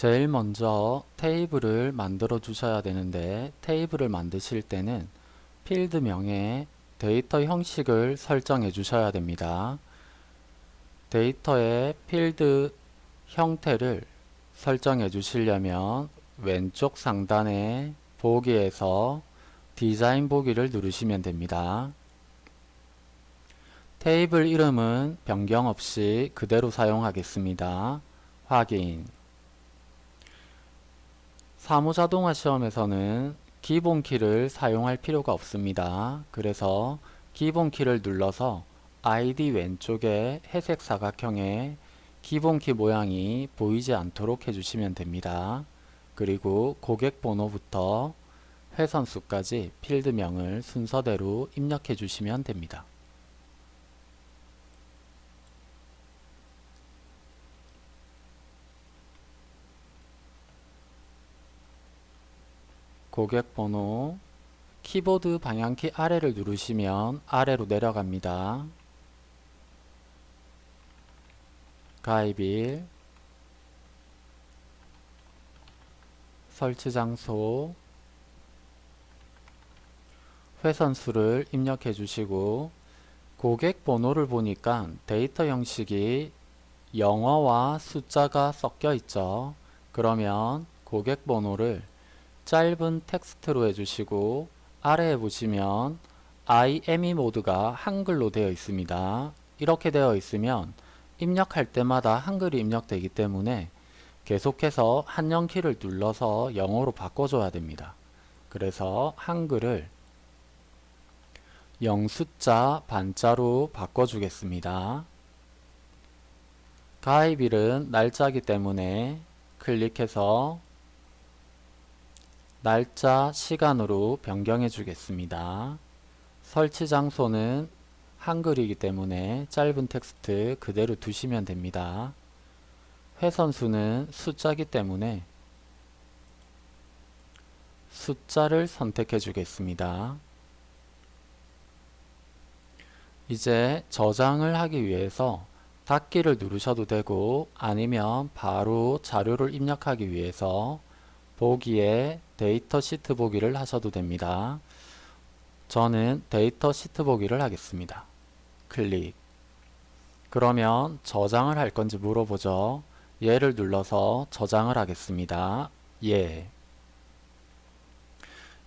제일 먼저 테이블을 만들어 주셔야 되는데 테이블을 만드실 때는 필드명에 데이터 형식을 설정해 주셔야 됩니다. 데이터의 필드 형태를 설정해 주시려면 왼쪽 상단에 보기에서 디자인 보기를 누르시면 됩니다. 테이블 이름은 변경 없이 그대로 사용하겠습니다. 확인 사무자동화 시험에서는 기본키를 사용할 필요가 없습니다. 그래서 기본키를 눌러서 아이디 왼쪽에 회색 사각형의 기본키 모양이 보이지 않도록 해주시면 됩니다. 그리고 고객 번호부터 회선수까지 필드명을 순서대로 입력해 주시면 됩니다. 고객 번호 키보드 방향키 아래를 누르시면 아래로 내려갑니다. 가입일 설치 장소 회선수를 입력해 주시고 고객 번호를 보니까 데이터 형식이 영어와 숫자가 섞여 있죠. 그러면 고객 번호를 짧은 텍스트로 해주시고 아래에 보시면 IME 모드가 한글로 되어 있습니다. 이렇게 되어 있으면 입력할 때마다 한글이 입력되기 때문에 계속해서 한영키를 눌러서 영어로 바꿔줘야 됩니다. 그래서 한글을 영숫자 반자로 바꿔주겠습니다. 가입일은 날짜기 때문에 클릭해서 날짜, 시간으로 변경해 주겠습니다. 설치 장소는 한글이기 때문에 짧은 텍스트 그대로 두시면 됩니다. 회선수는 숫자기 때문에 숫자를 선택해 주겠습니다. 이제 저장을 하기 위해서 닫기를 누르셔도 되고 아니면 바로 자료를 입력하기 위해서 보기에 데이터 시트 보기를 하셔도 됩니다. 저는 데이터 시트 보기를 하겠습니다. 클릭 그러면 저장을 할 건지 물어보죠. 예를 눌러서 저장을 하겠습니다. 예.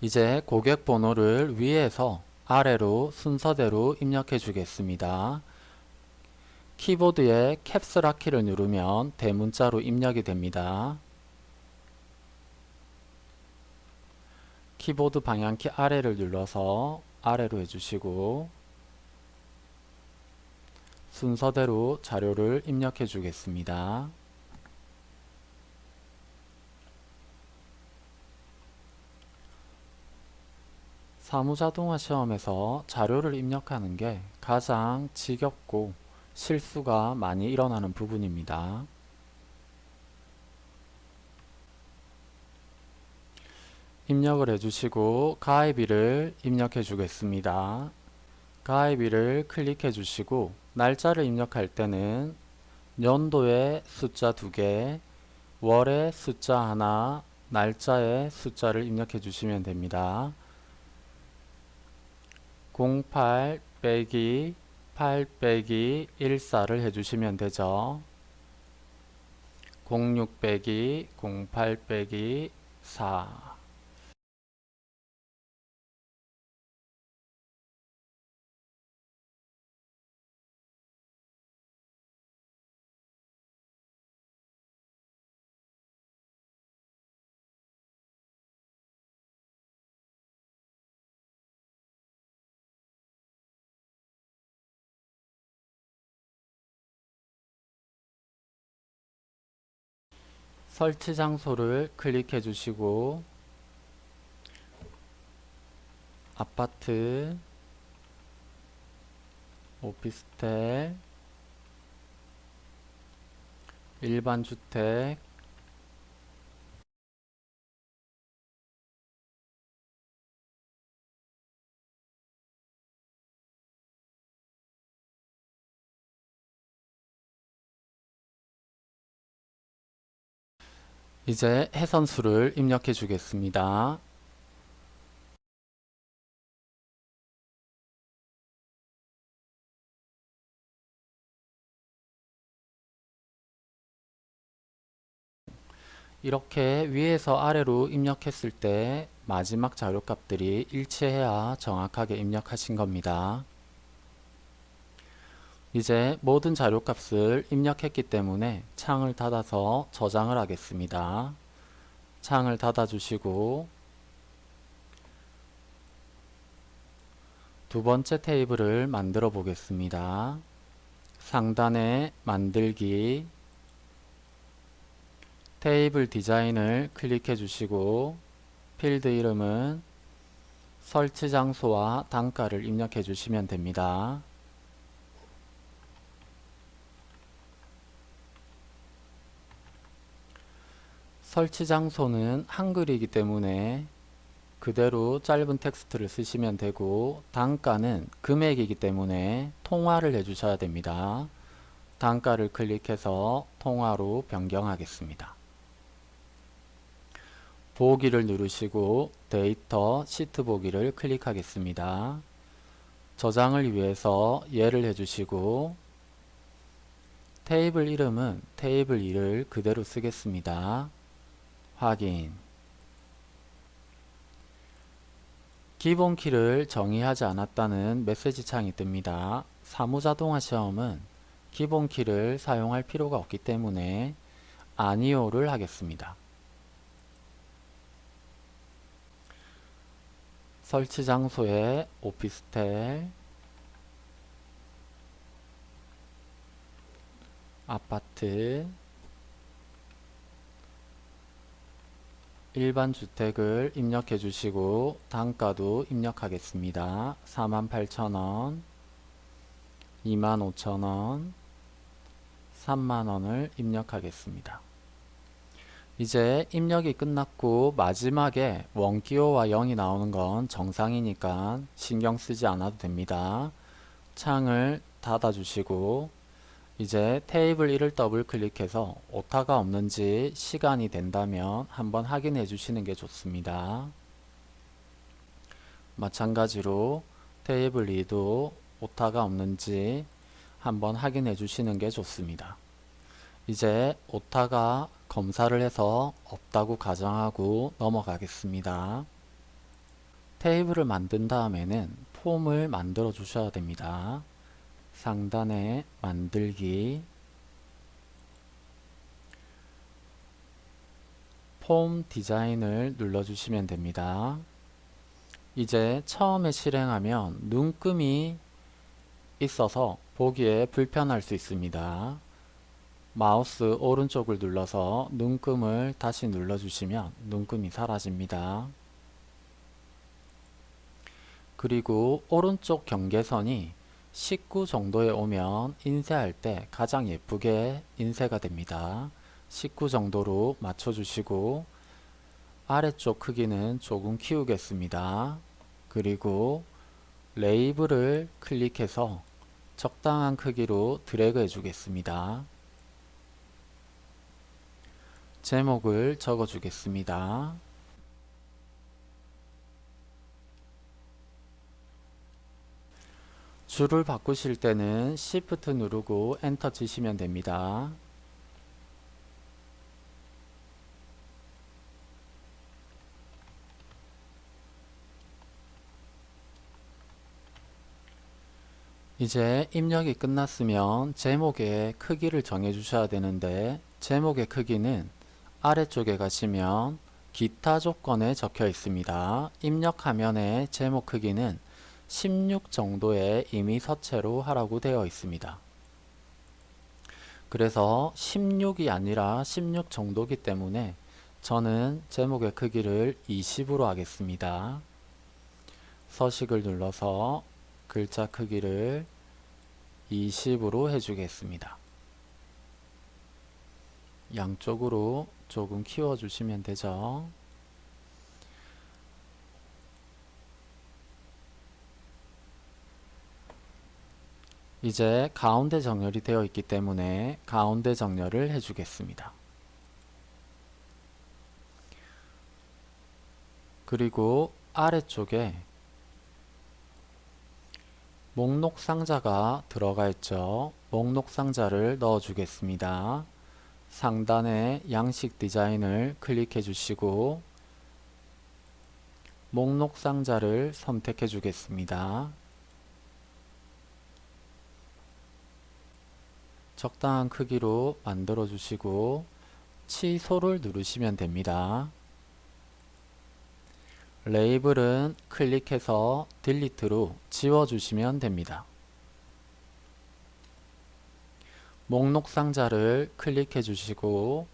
이제 고객 번호를 위에서 아래로 순서대로 입력해 주겠습니다. 키보드에 캡스락 키를 누르면 대문자로 입력이 됩니다. 키보드 방향키 아래를 눌러서 아래로 해주시고 순서대로 자료를 입력해 주겠습니다. 사무자동화 시험에서 자료를 입력하는 게 가장 지겹고 실수가 많이 일어나는 부분입니다. 입력을 해주시고 가입일을 입력해 주겠습니다. 가입일을 클릭해 주시고 날짜를 입력할 때는 연도에 숫자 2개, 월에 숫자 하나, 날짜에 숫자를 입력해 주시면 됩니다. 08 빼기 8 빼기 14를 해주시면 되죠. 06 빼기 08 빼기 4 설치 장소를 클릭해 주시고 아파트 오피스텔 일반 주택 이제 해선수를 입력해 주겠습니다. 이렇게 위에서 아래로 입력했을 때 마지막 자료값들이 일치해야 정확하게 입력하신 겁니다. 이제 모든 자료값을 입력했기 때문에 창을 닫아서 저장을 하겠습니다. 창을 닫아 주시고 두 번째 테이블을 만들어 보겠습니다. 상단에 만들기 테이블 디자인을 클릭해 주시고 필드 이름은 설치 장소와 단가를 입력해 주시면 됩니다. 설치 장소는 한글이기 때문에 그대로 짧은 텍스트를 쓰시면 되고 단가는 금액이기 때문에 통화를 해주셔야 됩니다. 단가를 클릭해서 통화로 변경하겠습니다. 보기를 누르시고 데이터 시트 보기를 클릭하겠습니다. 저장을 위해서 예를 해주시고 테이블 이름은 테이블 2를 그대로 쓰겠습니다. 확인 기본 키를 정의하지 않았다는 메시지 창이 뜹니다. 사무자동화 시험은 기본 키를 사용할 필요가 없기 때문에 아니오를 하겠습니다. 설치 장소에 오피스텔, 아파트, 일반 주택을 입력해 주시고 단가도 입력하겠습니다. 48,000원, 25,000원, 3만원을 입력하겠습니다. 이제 입력이 끝났고 마지막에 원기호와 0이 나오는 건 정상이니까 신경 쓰지 않아도 됩니다. 창을 닫아 주시고 이제 테이블 1을 더블 클릭해서 오타가 없는지 시간이 된다면 한번 확인해 주시는 게 좋습니다. 마찬가지로 테이블 2도 오타가 없는지 한번 확인해 주시는 게 좋습니다. 이제 오타가 검사를 해서 없다고 가정하고 넘어가겠습니다. 테이블을 만든 다음에는 폼을 만들어 주셔야 됩니다. 상단에 만들기 폼 디자인을 눌러주시면 됩니다. 이제 처음에 실행하면 눈금이 있어서 보기에 불편할 수 있습니다. 마우스 오른쪽을 눌러서 눈금을 다시 눌러주시면 눈금이 사라집니다. 그리고 오른쪽 경계선이 19 정도에 오면 인쇄할 때 가장 예쁘게 인쇄가 됩니다. 19 정도로 맞춰주시고 아래쪽 크기는 조금 키우겠습니다. 그리고 레이블을 클릭해서 적당한 크기로 드래그 해주겠습니다. 제목을 적어 주겠습니다. 줄을 바꾸실 때는 Shift 누르고 엔터 치시면 됩니다. 이제 입력이 끝났으면 제목의 크기를 정해 주셔야 되는데 제목의 크기는 아래쪽에 가시면 기타 조건에 적혀 있습니다. 입력 화면의 제목 크기는 16 정도의 이미 서체로 하라고 되어 있습니다. 그래서 16이 아니라 16 정도기 때문에 저는 제목의 크기를 20으로 하겠습니다. 서식을 눌러서 글자 크기를 20으로 해주겠습니다. 양쪽으로 조금 키워주시면 되죠. 이제 가운데 정렬이 되어 있기 때문에 가운데 정렬을 해주겠습니다. 그리고 아래쪽에 목록 상자가 들어가 있죠. 목록 상자를 넣어 주겠습니다. 상단에 양식 디자인을 클릭해 주시고 목록 상자를 선택해 주겠습니다. 적당한 크기로 만들어 주시고 취소를 누르시면 됩니다. 레이블은 클릭해서 delete로 지워주시면 됩니다. 목록 상자를 클릭해 주시고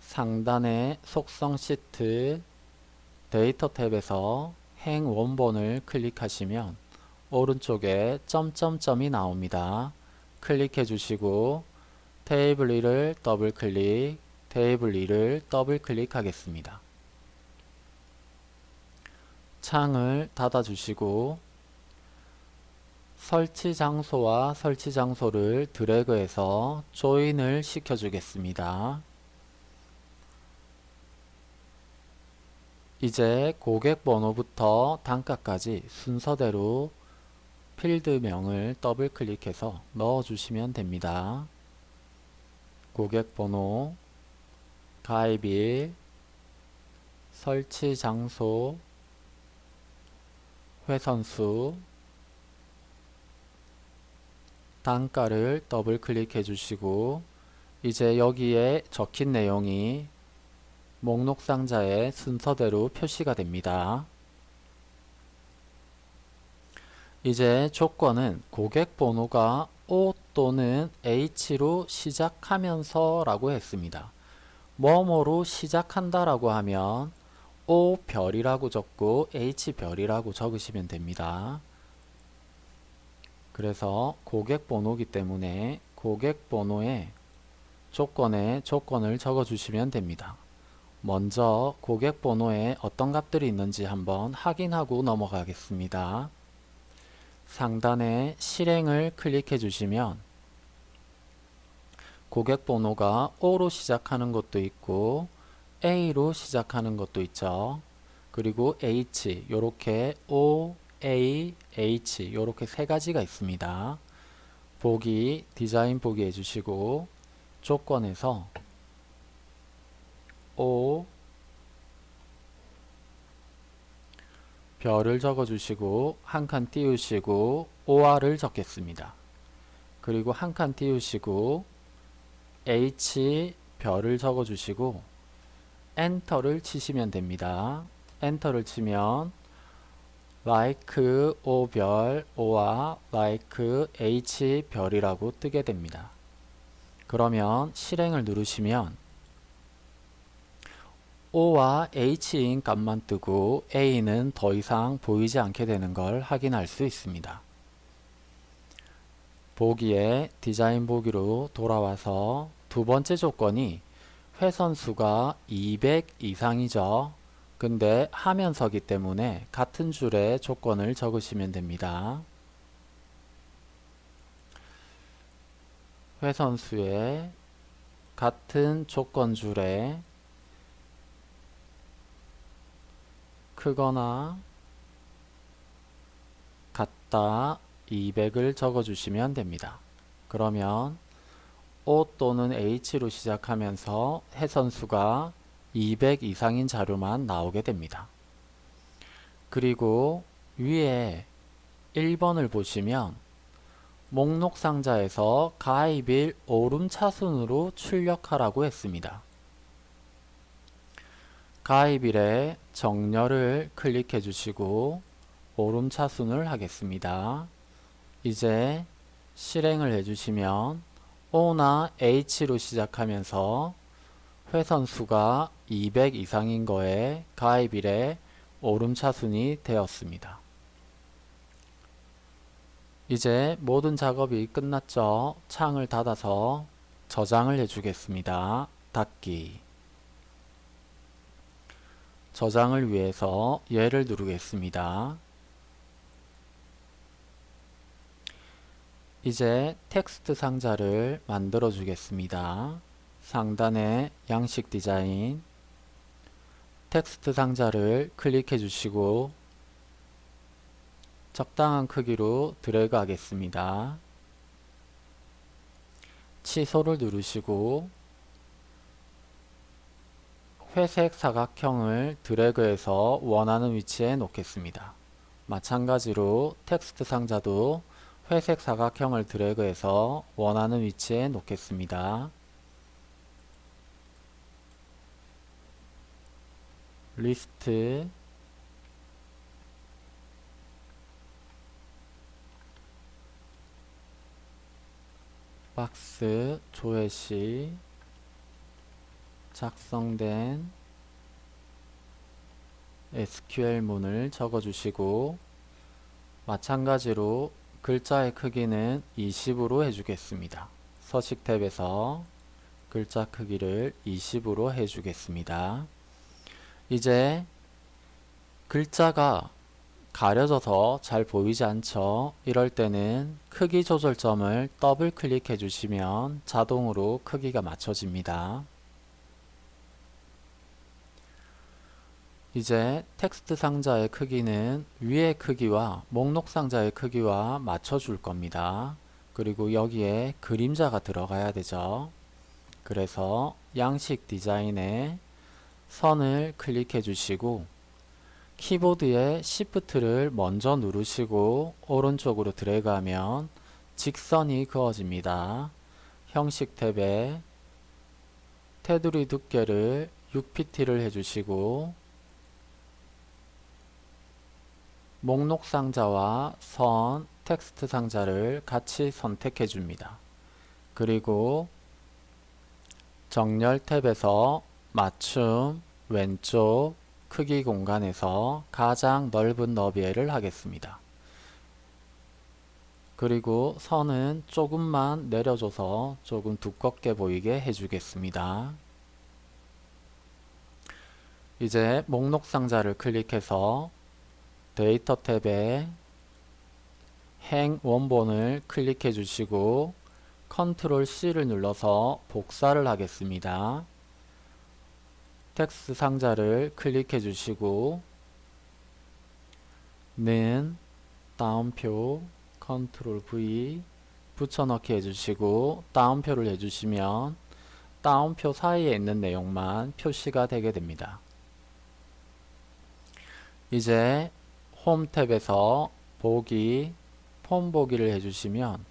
상단의 속성 시트 데이터 탭에서 행 원본을 클릭하시면 오른쪽에 점점점이 나옵니다. 클릭해 주시고 테이블 1을 더블 클릭, 테이블 2를 더블 클릭하겠습니다. 창을 닫아 주시고 설치 장소와 설치 장소를 드래그해서 join을 시켜 주겠습니다. 이제 고객 번호부터 단가까지 순서대로 필드명을 더블 클릭해서 넣어 주시면 됩니다. 고객 번호, 가입일, 설치 장소, 회선수, 단가를 더블 클릭해 주시고 이제 여기에 적힌 내용이 목록 상자의 순서대로 표시가 됩니다. 이제 조건은 고객 번호가 O 또는 H로 시작하면서 라고 했습니다. 뭐뭐로 시작한다 라고 하면 O 별이라고 적고 H 별이라고 적으시면 됩니다. 그래서 고객 번호기 때문에 고객 번호에 조건에 조건을 적어 주시면 됩니다. 먼저 고객 번호에 어떤 값들이 있는지 한번 확인하고 넘어가겠습니다. 상단에 실행을 클릭해 주시면 고객 번호가 O로 시작하는 것도 있고 A로 시작하는 것도 있죠. 그리고 H 요렇게 O, A, H 요렇게 세 가지가 있습니다. 보기 디자인 보기 해주시고 조건에서 O 별을 적어주시고 한 칸 띄우시고 OR을 적겠습니다. 그리고 한 칸 띄우시고 H 별을 적어주시고 엔터를 치시면 됩니다. 엔터를 치면 like O별 O와 like H별이라고 뜨게 됩니다. 그러면 실행을 누르시면 O와 H인 값만 뜨고 A는 더 이상 보이지 않게 되는 걸 확인할 수 있습니다. 보기에 디자인 보기로 돌아와서 두 번째 조건이 회선수가 200 이상이죠. 근데 하면서기 때문에 같은 줄에 조건을 적으시면 됩니다. 회선수에 같은 조건 줄에 크거나 같다 200을 적어주시면 됩니다. 그러면 O 또는 H로 시작하면서 해선수가 200 이상인 자료만 나오게 됩니다. 그리고 위에 1번을 보시면 목록 상자에서 가입일 오름차순으로 출력하라고 했습니다. 가입일에 정렬을 클릭해 주시고 오름차순을 하겠습니다. 이제 실행을 해주시면 O나 H로 시작하면서 회선수가 200 이상인 거에 가입일에 오름차순이 되었습니다. 이제 모든 작업이 끝났죠. 창을 닫아서 저장을 해주겠습니다. 닫기 저장을 위해서 얘를 누르겠습니다. 이제 텍스트 상자를 만들어 주겠습니다. 상단에 양식 디자인 텍스트 상자를 클릭해 주시고 적당한 크기로 드래그 하겠습니다. 취소를 누르시고 회색 사각형을 드래그해서 원하는 위치에 놓겠습니다. 마찬가지로 텍스트 상자도 회색 사각형을 드래그해서 원하는 위치에 놓겠습니다. 리스트 박스 조회시 작성된 SQL문을 적어주시고 마찬가지로 글자의 크기는 20으로 해주겠습니다. 서식 탭에서 글자 크기를 20으로 해주겠습니다. 이제 글자가 가려져서 잘 보이지 않죠? 이럴 때는 크기 조절점을 더블 클릭해 주시면 자동으로 크기가 맞춰집니다. 이제 텍스트 상자의 크기는 위의 크기와 목록 상자의 크기와 맞춰줄 겁니다. 그리고 여기에 그림자가 들어가야 되죠. 그래서 양식 디자인에 선을 클릭해 주시고 키보드의 Shift를 먼저 누르시고 오른쪽으로 드래그하면 직선이 그어집니다. 형식 탭에 테두리 두께를 6pt를 해주시고 목록 상자와 선, 텍스트 상자를 같이 선택해 줍니다. 그리고 정렬 탭에서 맞춤 왼쪽 크기 공간에서 가장 넓은 너비를 하겠습니다. 그리고 선은 조금만 내려줘서 조금 두껍게 보이게 해주겠습니다. 이제 목록 상자를 클릭해서 데이터 탭에 행 원본을 클릭해 주시고 Control C를 눌러서 복사를 하겠습니다. 텍스트 상자를 클릭해 주시고 는 따옴표 Control V 붙여넣기 해주시고 따옴표를 해주시면 다운표 사이에 있는 내용만 표시가 되게 됩니다. 이제 홈 탭에서 보기, 폼 보기를 해주시면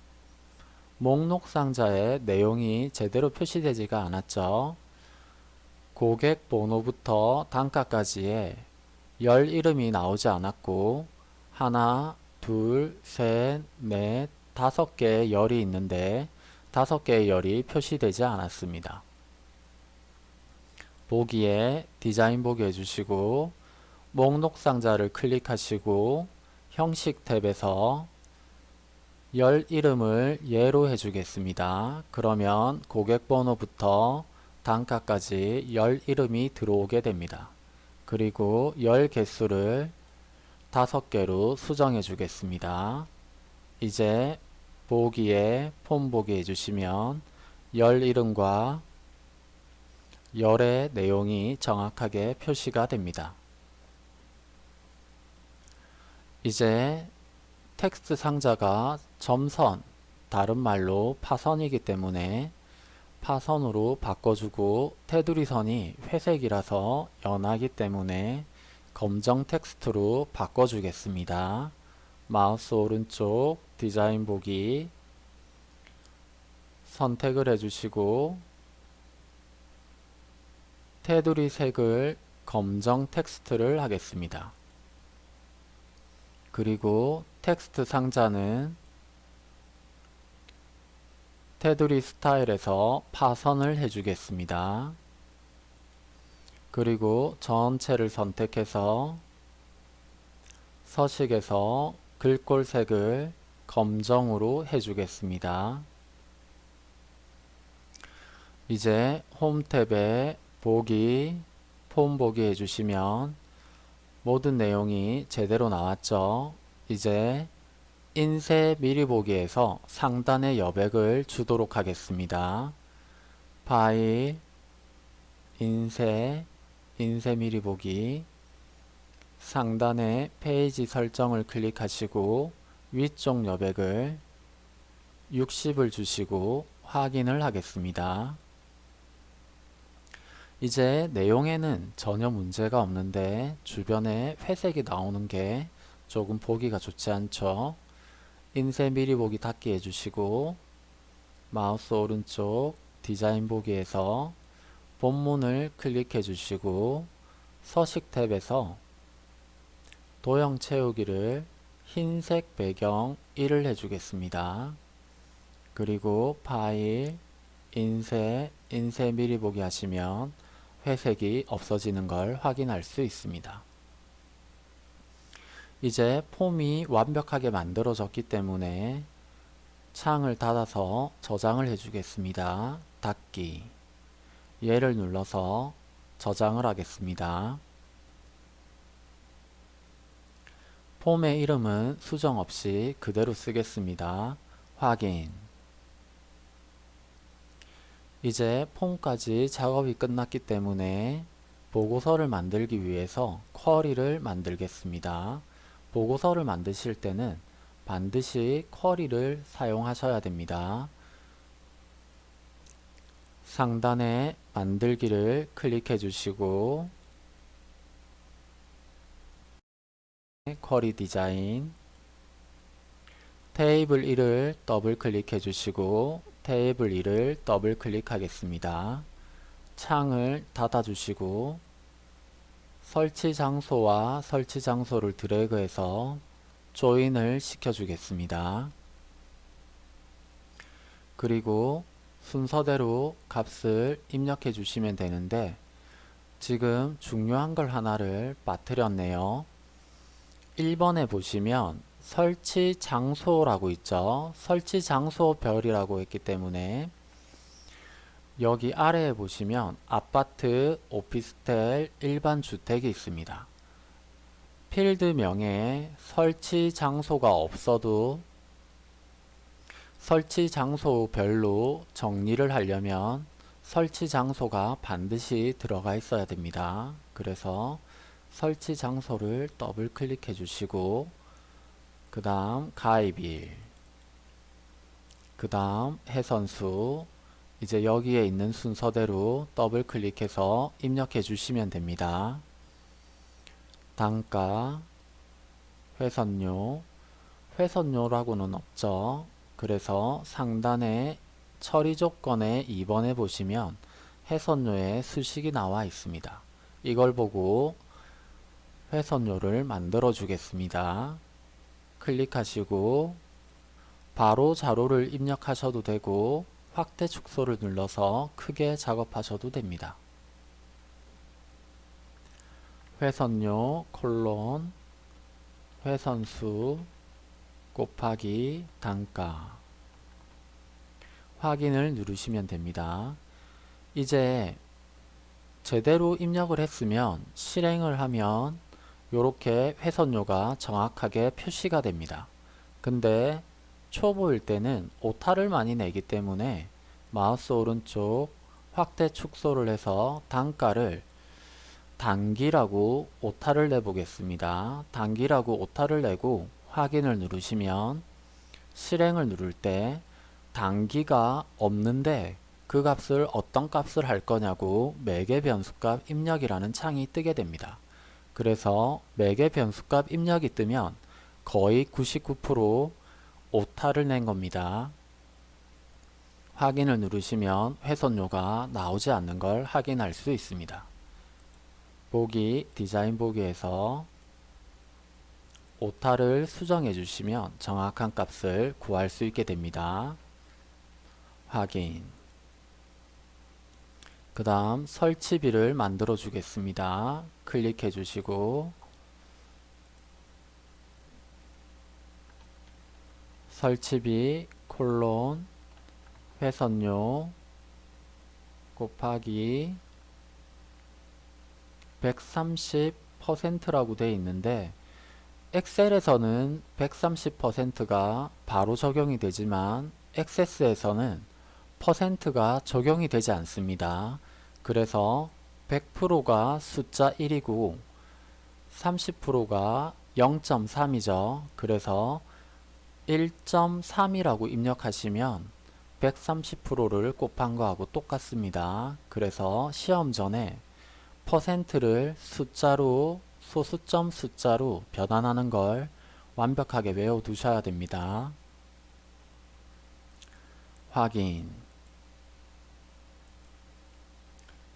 목록 상자에 내용이 제대로 표시되지가 않았죠. 고객 번호부터 단가까지의 열 이름이 나오지 않았고 하나, 둘, 셋, 넷, 다섯 개의 열이 있는데 다섯 개의 열이 표시되지 않았습니다. 보기에 디자인 보기 해주시고 목록 상자를 클릭하시고 형식 탭에서 열 이름을 예로 해주겠습니다. 그러면 고객 번호부터 단가까지 열 이름이 들어오게 됩니다. 그리고 열 개수를 다섯 개로 수정해 주겠습니다. 이제 보기에 폼 보기 해주시면 열 이름과 열의 내용이 정확하게 표시가 됩니다. 이제 텍스트 상자가 점선, 다른 말로 파선이기 때문에 파선으로 바꿔주고 테두리 선이 회색이라서 연하기 때문에 검정 텍스트로 바꿔주겠습니다. 마우스 오른쪽 디자인 보기 선택을 해주시고 테두리 색을 검정 텍스트를 하겠습니다. 그리고 텍스트 상자는 테두리 스타일에서 파선을 해주겠습니다. 그리고 전체를 선택해서 서식에서 글꼴색을 검정으로 해주겠습니다. 이제 홈 탭에 보기, 폼 보기 해주시면 모든 내용이 제대로 나왔죠. 이제 인쇄 미리 보기에서 상단의 여백을 주도록 하겠습니다. 파일, 인쇄, 인쇄 미리 보기 상단에 페이지 설정을 클릭하시고 위쪽 여백을 60을 주시고 확인을 하겠습니다. 이제 내용에는 전혀 문제가 없는데 주변에 회색이 나오는 게 조금 보기가 좋지 않죠. 인쇄 미리 보기 닫기 해주시고 마우스 오른쪽 디자인 보기에서 본문을 클릭해 주시고 서식 탭에서 도형 채우기를 흰색 배경 1을 해주겠습니다. 그리고 파일, 인쇄, 인쇄 미리 보기 하시면 회색이 없어지는 걸 확인할 수 있습니다. 이제 폼이 완벽하게 만들어졌기 때문에 창을 닫아서 저장을 해주겠습니다. 닫기 얘를 눌러서 저장을 하겠습니다. 폼의 이름은 수정 없이 그대로 쓰겠습니다. 확인 이제 폼까지 작업이 끝났기 때문에 보고서를 만들기 위해서 쿼리를 만들겠습니다. 보고서를 만드실 때는 반드시 query를 사용하셔야 됩니다. 상단에 만들기를 클릭해 주시고 query 디자인 테이블 1을 더블 클릭해 주시고 테이블 2를 더블 클릭하겠습니다. 창을 닫아 주시고 설치 장소와 설치 장소를 드래그해서 조인을 시켜주겠습니다. 그리고 순서대로 값을 입력해 주시면 되는데 지금 중요한 걸 하나를 빠뜨렸네요. 1번에 보시면 설치 장소라고 있죠. 설치 장소 별이라고 했기 때문에 여기 아래에 보시면 아파트, 오피스텔, 일반 주택이 있습니다. 필드명에 설치 장소가 없어도 설치 장소별로 정리를 하려면 설치 장소가 반드시 들어가 있어야 됩니다. 그래서 설치 장소를 더블 클릭해 주시고 그 다음 가입일 그 다음 해선수 이제 여기에 있는 순서대로 더블 클릭해서 입력해 주시면 됩니다. 단가, 회선료, 회선료라고는 없죠. 그래서 상단에 처리 조건에 2번에 보시면 회선료의 수식이 나와 있습니다. 이걸 보고 회선료를 만들어 주겠습니다. 클릭하시고 바로 자료를 입력하셔도 되고 확대 축소를 눌러서 크게 작업하셔도 됩니다. 회선료 콜론 회선수 곱하기 단가 확인을 누르시면 됩니다. 이제 제대로 입력을 했으면 실행을 하면 이렇게 회선료가 정확하게 표시가 됩니다. 근데 초보일 때는 오타를 많이 내기 때문에 마우스 오른쪽 확대 축소를 해서 단가를 단기라고 오타를 내보겠습니다. 단기라고 오타를 내고 확인을 누르시면 실행을 누를 때 단기가 없는데 그 값을 어떤 값을 할 거냐고 매개 변수값 입력이라는 창이 뜨게 됩니다. 그래서 매개 변수값 입력이 뜨면 거의 99% 오타를 낸 겁니다. 확인을 누르시면 훼손료가 나오지 않는 걸 확인할 수 있습니다. 보기 디자인 보기에서 오타를 수정해 주시면 정확한 값을 구할 수 있게 됩니다. 확인 그 다음 설치비를 만들어 주겠습니다. 클릭해 주시고 설치비 콜론 회선료 곱하기 130%라고 되어 있는데 엑셀에서는 130%가 바로 적용이 되지만 액세스에서는 가 적용이 되지 않습니다. 그래서 100%가 숫자 1이고 30%가 0.3이죠. 그래서 1.3이라고 입력하시면 130%를 곱한 거하고 똑같습니다. 그래서 시험 전에 퍼센트를 숫자로 소수점 숫자로 변환하는 걸 완벽하게 외워두셔야 됩니다. 확인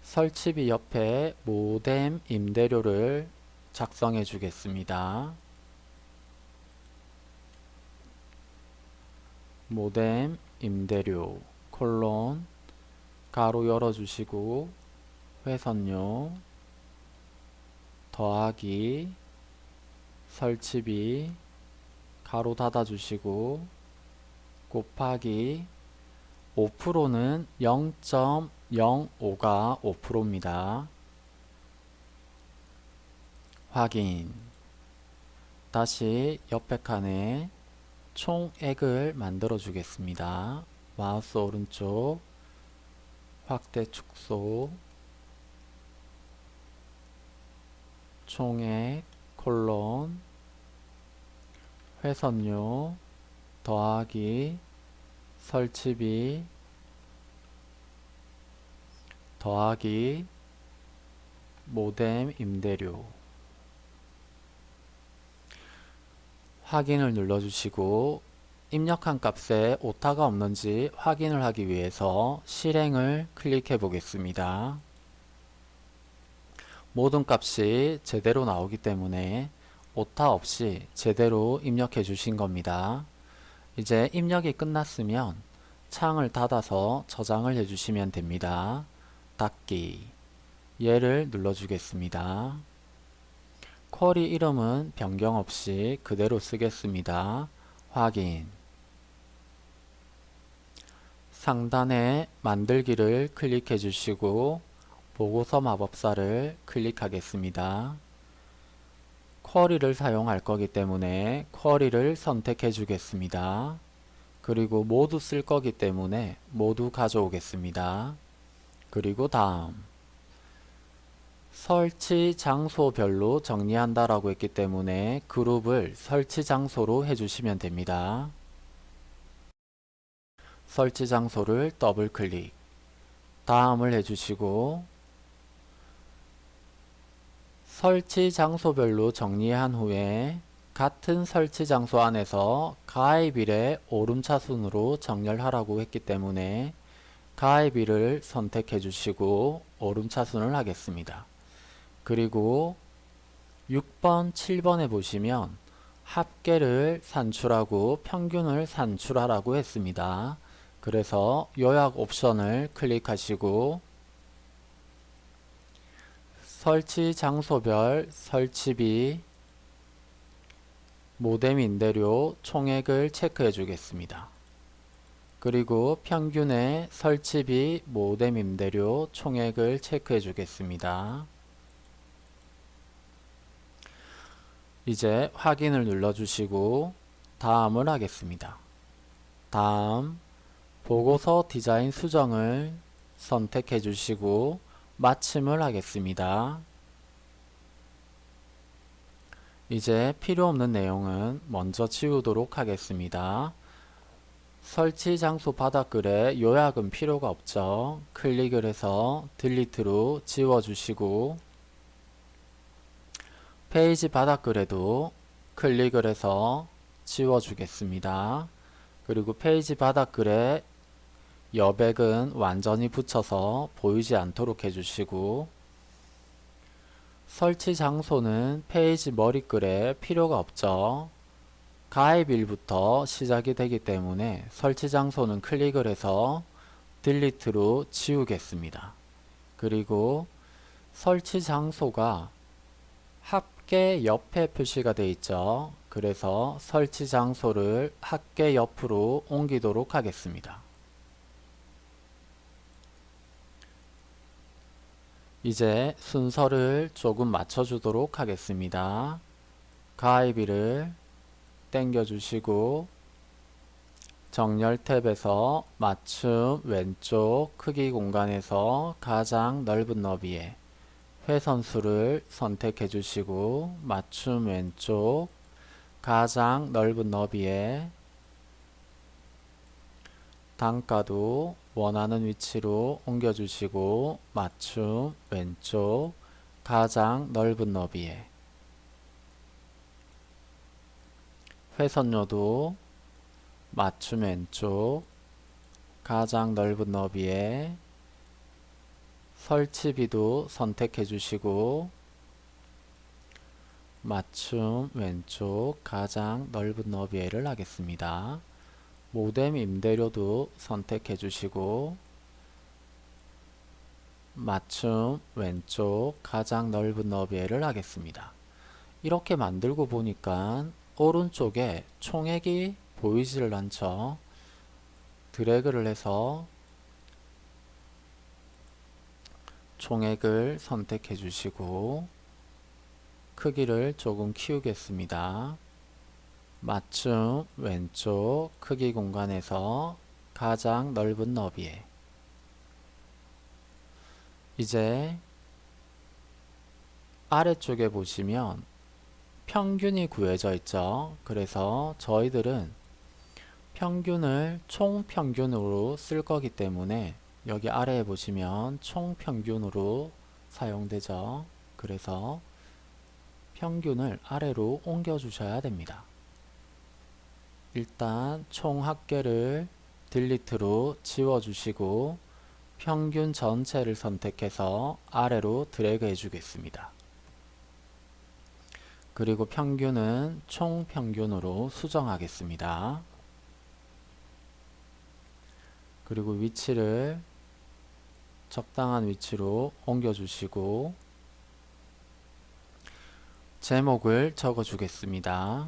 설치비 옆에 모뎀 임대료를 작성해 주겠습니다. 모뎀 임대료 콜론 가로 열어주시고 회선료 더하기 설치비 가로 닫아주시고 곱하기 5%는 0.05가 5%입니다. 확인 다시 옆에 칸에 총액을 만들어 주겠습니다. 마우스 오른쪽 확대 축소 총액 콜론 회선료 더하기 설치비 더하기 모뎀 임대료 확인을 눌러주시고 입력한 값에 오타가 없는지 확인을 하기 위해서 실행을 클릭해 보겠습니다. 모든 값이 제대로 나오기 때문에 오타 없이 제대로 입력해 주신 겁니다. 이제 입력이 끝났으면 창을 닫아서 저장을 해주시면 됩니다. 닫기 얘를 눌러주겠습니다. 쿼리 이름은 변경 없이 그대로 쓰겠습니다. 확인 상단에 만들기를 클릭해 주시고 보고서 마법사를 클릭하겠습니다. 쿼리를 사용할 거기 때문에 쿼리를 선택해 주겠습니다. 그리고 모두 쓸 거기 때문에 모두 가져오겠습니다. 그리고 다음 설치 장소별로 정리한다 라고 했기 때문에 그룹을 설치 장소로 해주시면 됩니다. 설치 장소를 더블 클릭 다음을 해주시고 설치 장소별로 정리한 후에 같은 설치 장소 안에서 가입일의 오름차순으로 정렬하라고 했기 때문에 가입일을 선택해 주시고 오름차순을 하겠습니다. 그리고 6번, 7번에 보시면 합계를 산출하고 평균을 산출하라고 했습니다. 그래서 요약 옵션을 클릭하시고 설치 장소별 설치비 모뎀 임대료 총액을 체크해 주겠습니다. 그리고 평균의 설치비 모뎀 임대료 총액을 체크해 주겠습니다. 이제 확인을 눌러주시고 다음을 하겠습니다. 다음 보고서 디자인 수정을 선택해 주시고 마침을 하겠습니다. 이제 필요 없는 내용은 먼저 지우도록 하겠습니다. 설치 장소 바닥글에 요약은 필요가 없죠. 클릭을 해서 딜리트로 지워주시고 페이지 바닥글에도 클릭을 해서 지워주겠습니다. 그리고 페이지 바닥글에 여백은 완전히 붙여서 보이지 않도록 해주시고 설치 장소는 페이지 머리글에 필요가 없죠. 가입일부터 시작이 되기 때문에 설치 장소는 클릭을 해서 delete로 지우겠습니다. 그리고 설치 장소가 합계 옆에 표시가 되어 있죠. 그래서 설치 장소를 합계 옆으로 옮기도록 하겠습니다. 이제 순서를 조금 맞춰주도록 하겠습니다. 가입일을 당겨주시고 정렬 탭에서 맞춤 왼쪽 크기 공간에서 가장 넓은 너비에 회선수를 선택해 주시고 맞춤 왼쪽 가장 넓은 너비에 단가도 원하는 위치로 옮겨 주시고 맞춤 왼쪽 가장 넓은 너비에 회선료도 맞춤 왼쪽 가장 넓은 너비에 설치비도 선택해 주시고 맞춤 왼쪽 가장 넓은 너비에를 하겠습니다. 모뎀 임대료도 선택해 주시고 맞춤 왼쪽 가장 넓은 너비에를 하겠습니다. 이렇게 만들고 보니까 오른쪽에 총액이 보이지를 않죠. 드래그를 해서 총액을 선택해 주시고 크기를 조금 키우겠습니다. 맞춤 왼쪽 크기 공간에서 가장 넓은 너비에 이제 아래쪽에 보시면 평균이 구해져 있죠. 그래서 저희들은 평균을 총평균으로 쓸 거기 때문에 여기 아래에 보시면 총평균으로 사용되죠. 그래서 평균을 아래로 옮겨 주셔야 됩니다. 일단 총 합계를 딜리트로 지워 주시고 평균 전체를 선택해서 아래로 드래그 해 주겠습니다. 그리고 평균은 총평균으로 수정하겠습니다. 그리고 위치를 적당한 위치로 옮겨 주시고 제목을 적어 주겠습니다.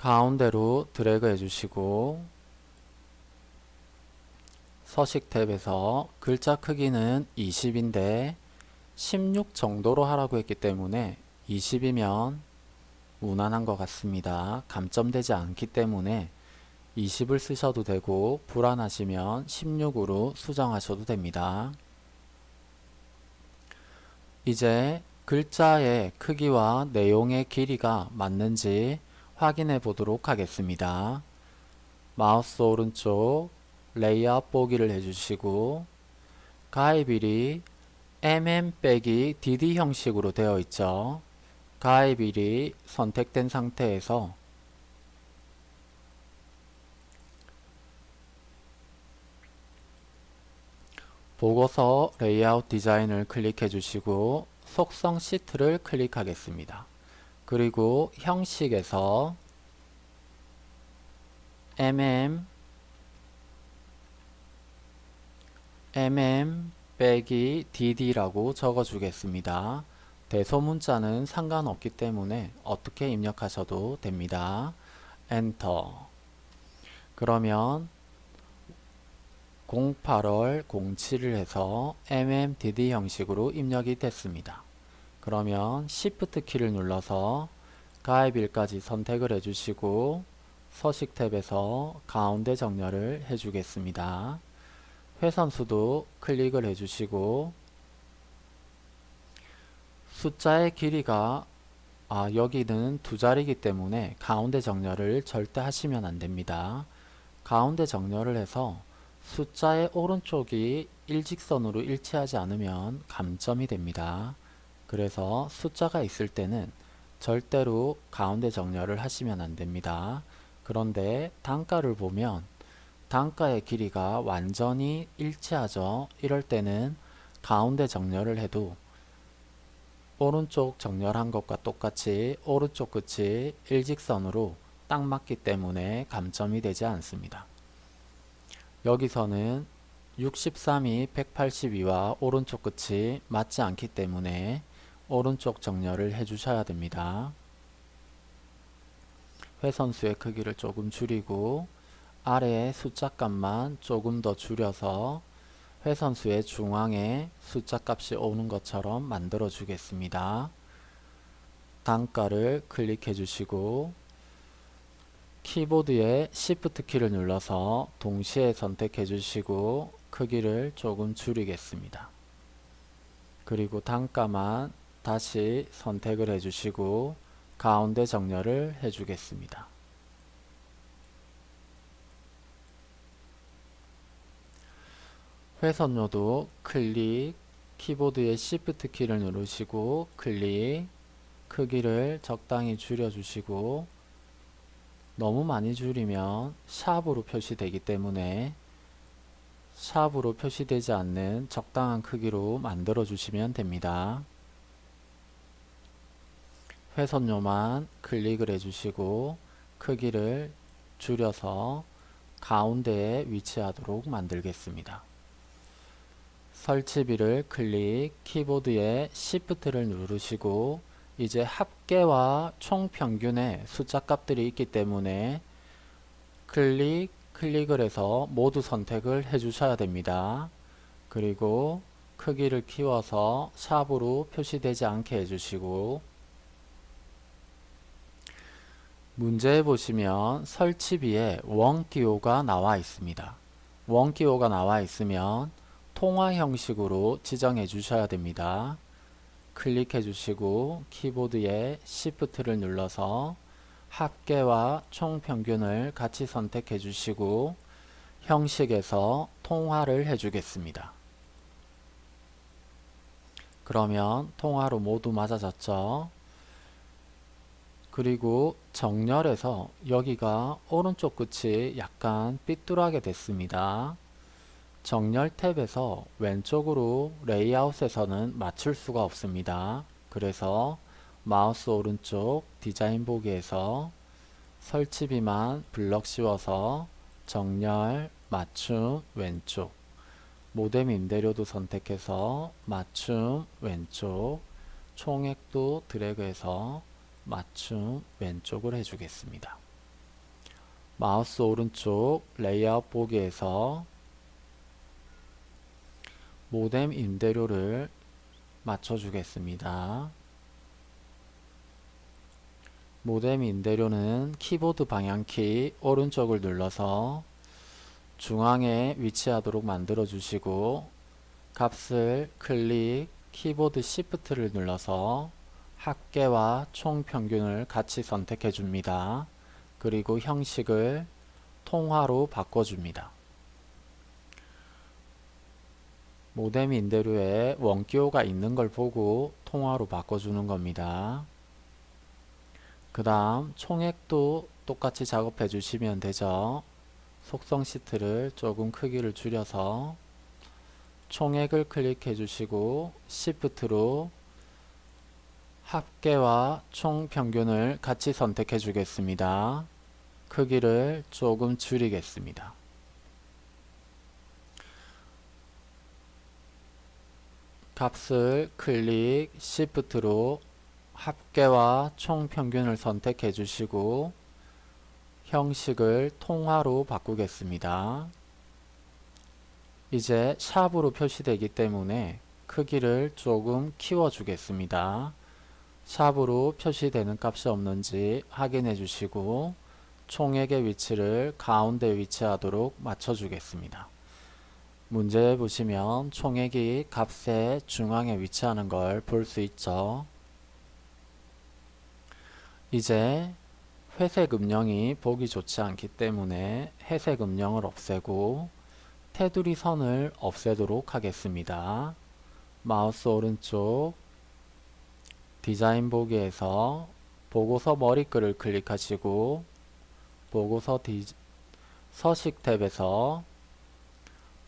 가운데로 드래그 해주시고 서식 탭에서 글자 크기는 20인데 16 정도로 하라고 했기 때문에 20이면 무난한 것 같습니다. 감점되지 않기 때문에 20을 쓰셔도 되고 불안하시면 16으로 수정하셔도 됩니다. 이제 글자의 크기와 내용의 길이가 맞는지 확인해 보도록 하겠습니다. 마우스 오른쪽 레이아웃 보기를 해주시고 가입일이 mm 빼기 dd 형식으로 되어 있죠. 가입일이 선택된 상태에서 보고서 레이아웃 디자인을 클릭해 주시고 속성 시트를 클릭하겠습니다. 그리고 형식에서 mm mm 빼기 dd라고 적어 주겠습니다. 대소문자는 상관없기 때문에 어떻게 입력하셔도 됩니다. 엔터 그러면 08월 07을 해서 mmdd 형식으로 입력이 됐습니다. 그러면 Shift 키를 눌러서 가입일까지 선택을 해주시고 서식 탭에서 가운데 정렬을 해주겠습니다. 회선수도 클릭을 해주시고 숫자의 길이가 아, 여기는 두 자리이기 때문에 가운데 정렬을 절대 하시면 안됩니다. 가운데 정렬을 해서 숫자의 오른쪽이 일직선으로 일치하지 않으면 감점이 됩니다. 그래서 숫자가 있을 때는 절대로 가운데 정렬을 하시면 안됩니다. 그런데 단가를 보면 단가의 길이가 완전히 일치하죠. 이럴 때는 가운데 정렬을 해도 오른쪽 정렬한 것과 똑같이 오른쪽 끝이 일직선으로 딱 맞기 때문에 감점이 되지 않습니다. 여기서는 63이 182와 오른쪽 끝이 맞지 않기 때문에 오른쪽 정렬을 해주셔야 됩니다. 회선수의 크기를 조금 줄이고 아래의 숫자 값만 조금 더 줄여서 회선수의 중앙에 숫자 값이 오는 것처럼 만들어 주겠습니다. 단가를 클릭해 주시고 키보드의 Shift 키를 눌러서 동시에 선택해 주시고 크기를 조금 줄이겠습니다. 그리고 단가만 다시 선택을 해 주시고 가운데 정렬을 해 주겠습니다. 회선료도 클릭, 키보드의 Shift 키를 누르시고 클릭, 크기를 적당히 줄여주시고 너무 많이 줄이면 샵으로 표시되기 때문에 샵으로 표시되지 않는 적당한 크기로 만들어 주시면 됩니다. 회선료만 클릭을 해주시고 크기를 줄여서 가운데에 위치하도록 만들겠습니다. 설치비를 클릭, 키보드에 Shift를 누르시고 이제 합계와 총평균의 숫자 값들이 있기 때문에 클릭, 클릭을 해서 모두 선택을 해 주셔야 됩니다. 그리고 크기를 키워서 샵으로 표시되지 않게 해주시고 문제에 보시면 설치비에 원기호가 나와 있습니다. 원기호가 나와 있으면 통화 형식으로 지정해 주셔야 됩니다. 클릭해 주시고 키보드에 Shift를 눌러서 합계와 총평균을 같이 선택해 주시고 형식에서 통화를 해 주겠습니다. 그러면 통화로 모두 맞아졌죠. 그리고 정렬에서 여기가 오른쪽 끝이 약간 삐뚤하게 됐습니다. 정렬 탭에서 왼쪽으로 레이아웃에서는 맞출 수가 없습니다. 그래서 마우스 오른쪽 디자인 보기에서 설치비만 블럭 씌워서 정렬, 맞춤, 왼쪽 모뎀 임대료도 선택해서 맞춤, 왼쪽 총액도 드래그해서 맞춤, 왼쪽을 해주겠습니다. 마우스 오른쪽 레이아웃 보기에서 모뎀 임대료를 맞춰주겠습니다. 모뎀 임대료는 키보드 방향키 오른쪽을 눌러서 중앙에 위치하도록 만들어 주시고 값을 클릭 키보드 Shift를 눌러서 합계와 총평균을 같이 선택해 줍니다. 그리고 형식을 통화로 바꿔줍니다. 모뎀 임대료에 원기호가 있는 걸 보고 통화로 바꿔주는 겁니다. 그 다음 총액도 똑같이 작업해 주시면 되죠. 속성 시트를 조금 크기를 줄여서 총액을 클릭해 주시고 Shift로 합계와 총평균을 같이 선택해 주겠습니다. 크기를 조금 줄이겠습니다. 값을 클릭, Shift로 합계와 총평균을 선택해 주시고 형식을 통화로 바꾸겠습니다. 이제 샵으로 표시되기 때문에 크기를 조금 키워 주겠습니다. 샵으로 표시되는 값이 없는지 확인해 주시고 총액의 위치를 가운데 위치하도록 맞춰 주겠습니다. 문제 보시면 총액이 값의 중앙에 위치하는 걸 볼 수 있죠. 이제 회색 음영이 보기 좋지 않기 때문에 회색 음영을 없애고 테두리 선을 없애도록 하겠습니다. 마우스 오른쪽 디자인 보기에서 보고서 머리글을 클릭하시고 보고서 디, 서식 탭에서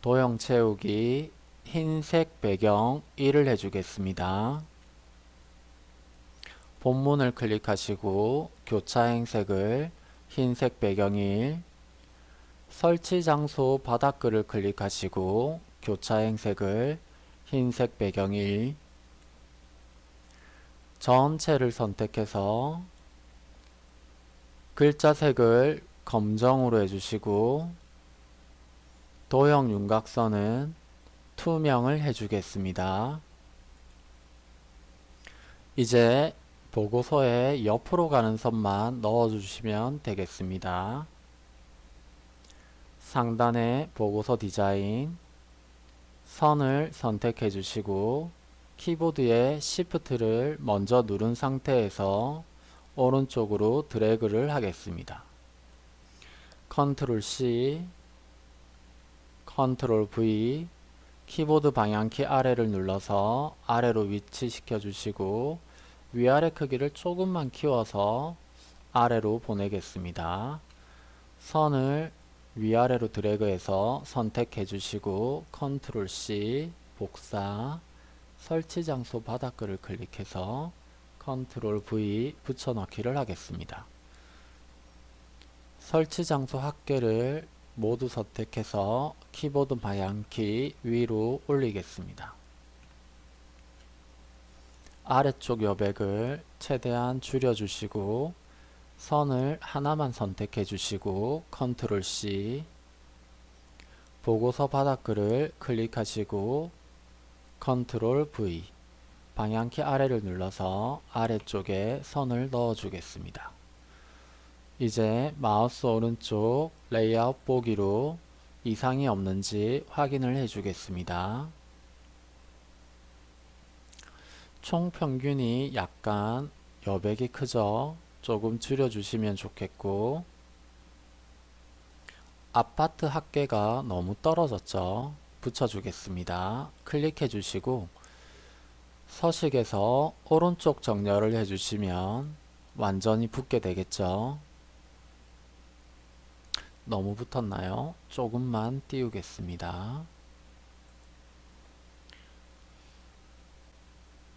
도형 채우기 흰색 배경 1을 해주겠습니다. 본문을 클릭하시고 교차 행색을 흰색 배경 1 설치 장소 바닥글을 클릭하시고 교차 행색을 흰색 배경 1 전체를 선택해서 글자 색을 검정으로 해주시고 도형 윤곽선은 투명을 해주겠습니다. 이제 보고서에 옆으로 가는 선만 넣어주시면 되겠습니다. 상단에 보고서 디자인 선을 선택해 주시고 키보드의 Shift를 먼저 누른 상태에서 오른쪽으로 드래그를 하겠습니다. 컨트롤 C, 컨트롤 V, 키보드 방향키 아래를 눌러서 아래로 위치시켜 주시고 위아래 크기를 조금만 키워서 아래로 보내겠습니다. 선을 위아래로 드래그해서 선택해 주시고 컨트롤 C 복사 설치 장소 바닥글을 클릭해서 컨트롤 V 붙여넣기를 하겠습니다. 설치 장소 합계를 모두 선택해서 키보드 방향키 위로 올리겠습니다. 아래쪽 여백을 최대한 줄여주시고 선을 하나만 선택해 주시고 컨트롤 C 보고서 바닥글을 클릭하시고 컨트롤 V 방향키 아래를 눌러서 아래쪽에 선을 넣어 주겠습니다. 이제 마우스 오른쪽 레이아웃 보기로 이상이 없는지 확인을 해 주겠습니다. 총 평균이 약간 여백이 크죠? 조금 줄여주시면 좋겠고 아파트 합계가 너무 떨어졌죠? 붙여주겠습니다. 클릭해 주시고 서식에서 오른쪽 정렬을 해주시면 완전히 붙게 되겠죠? 너무 붙었나요? 조금만 띄우겠습니다.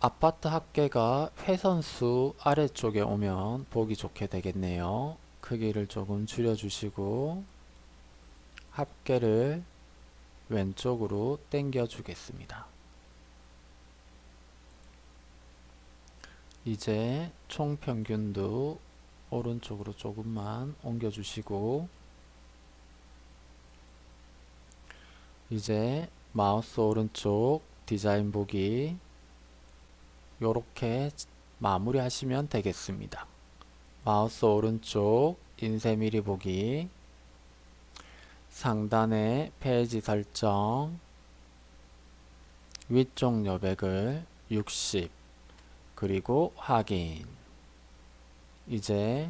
아파트 합계가 회선수 아래쪽에 오면 보기 좋게 되겠네요. 크기를 조금 줄여주시고 합계를 왼쪽으로 당겨 주겠습니다. 이제 총평균도 오른쪽으로 조금만 옮겨 주시고 이제 마우스 오른쪽 디자인 보기 요렇게 마무리 하시면 되겠습니다. 마우스 오른쪽 인쇄 미리 보기 상단에 페이지 설정 위쪽 여백을 60 그리고 확인 이제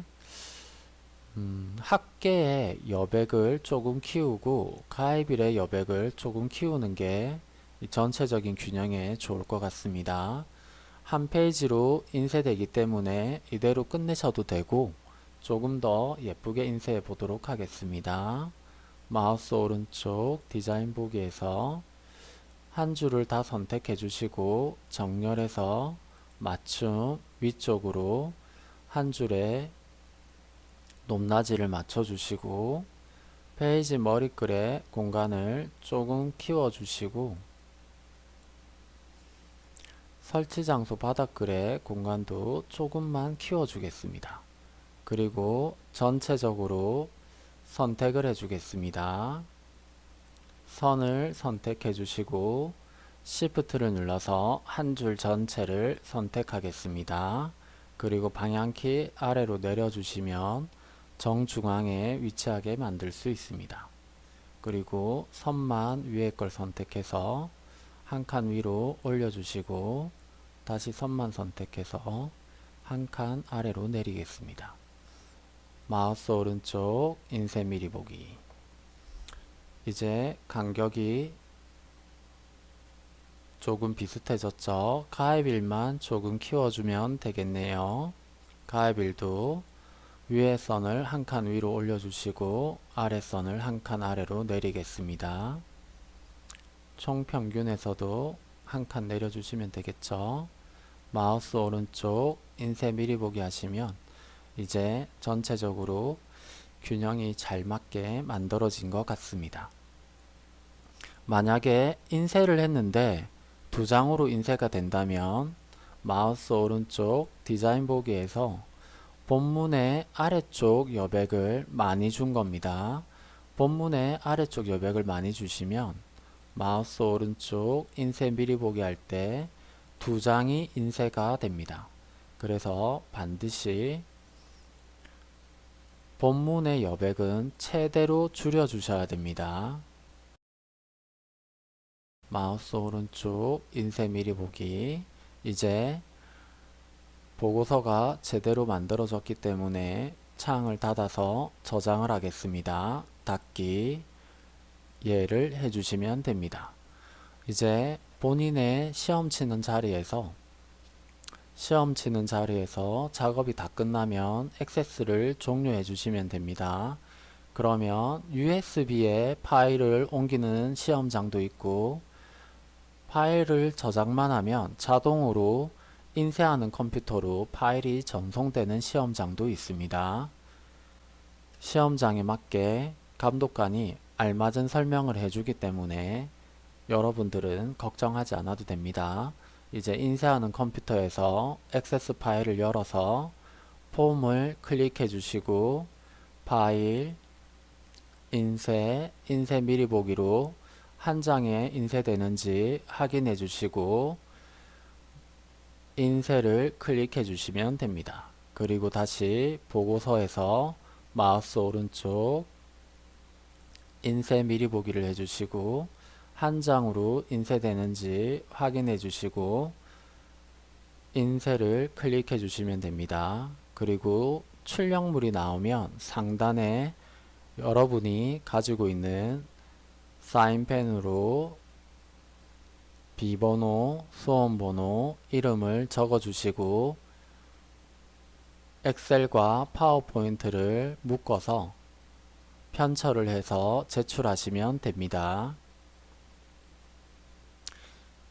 음, 합계의 여백을 조금 키우고 가입일의 여백을 조금 키우는 게 전체적인 균형에 좋을 것 같습니다. 한 페이지로 인쇄되기 때문에 이대로 끝내셔도 되고 조금 더 예쁘게 인쇄해 보도록 하겠습니다. 마우스 오른쪽 디자인 보기에서 한 줄을 다 선택해 주시고 정렬에서 맞춤 위쪽으로 한 줄에 높낮이를 맞춰 주시고 페이지 머리글의 공간을 조금 키워 주시고 설치 장소 바닥글의 공간도 조금만 키워 주겠습니다. 그리고 전체적으로 선택을 해 주겠습니다. 선을 선택해 주시고 Shift를 눌러서 한 줄 전체를 선택하겠습니다. 그리고 방향키 아래로 내려주시면 정중앙에 위치하게 만들 수 있습니다. 그리고 선만 위에 걸 선택해서 한 칸 위로 올려주시고 다시 선만 선택해서 한 칸 아래로 내리겠습니다. 마우스 오른쪽 인쇄 미리 보기 이제 간격이 조금 비슷해졌죠. 가입일만 조금 키워주면 되겠네요. 가입일도 위에 선을 한 칸 위로 올려주시고 아래 선을 한 칸 아래로 내리겠습니다. 총평균에서도 한 칸 내려주시면 되겠죠. 마우스 오른쪽 인쇄 미리 보기 하시면 이제 전체적으로 균형이 잘 맞게 만들어진 것 같습니다. 만약에 인쇄를 했는데 두 장으로 인쇄가 된다면 마우스 오른쪽 디자인 보기에서 본문의 아래쪽 여백을 많이 준 겁니다. 본문의 아래쪽 여백을 많이 주시면 마우스 오른쪽 인쇄 미리 보기 할 때 두 장이 인쇄가 됩니다. 그래서 반드시 본문의 여백은 최대로 줄여 주셔야 됩니다. 마우스 오른쪽 인쇄 미리 보기 이제 보고서가 제대로 만들어졌기 때문에 창을 닫아서 저장을 하겠습니다. 닫기 예를 해주시면 됩니다. 이제 본인의 시험 치는 자리에서 시험 치는 자리에서 작업이 다 끝나면 액세스를 종료해 주시면 됩니다. 그러면 USB에 파일을 옮기는 시험장도 있고 파일을 저장만 하면 자동으로 인쇄하는 컴퓨터로 파일이 전송되는 시험장도 있습니다. 시험장에 맞게 감독관이 알맞은 설명을 해주기 때문에 여러분들은 걱정하지 않아도 됩니다. 이제 인쇄하는 컴퓨터에서 액세스 파일을 열어서 폼을 클릭해 주시고 파일, 인쇄, 인쇄 미리 보기로 한 장에 인쇄되는지 확인해 주시고 인쇄를 클릭해 주시면 됩니다. 그리고 다시 보고서에서 마우스 오른쪽 인쇄 미리 보기를 해주시고 한 장으로 인쇄되는지 확인해 주시고 인쇄를 클릭해 주시면 됩니다. 그리고 출력물이 나오면 상단에 여러분이 가지고 있는 사인펜으로 비번호, 수험번호, 이름을 적어 주시고 엑셀과 파워포인트를 묶어서 편철을 해서 제출하시면 됩니다.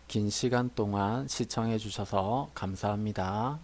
긴 시간 동안 시청해 주셔서 감사합니다.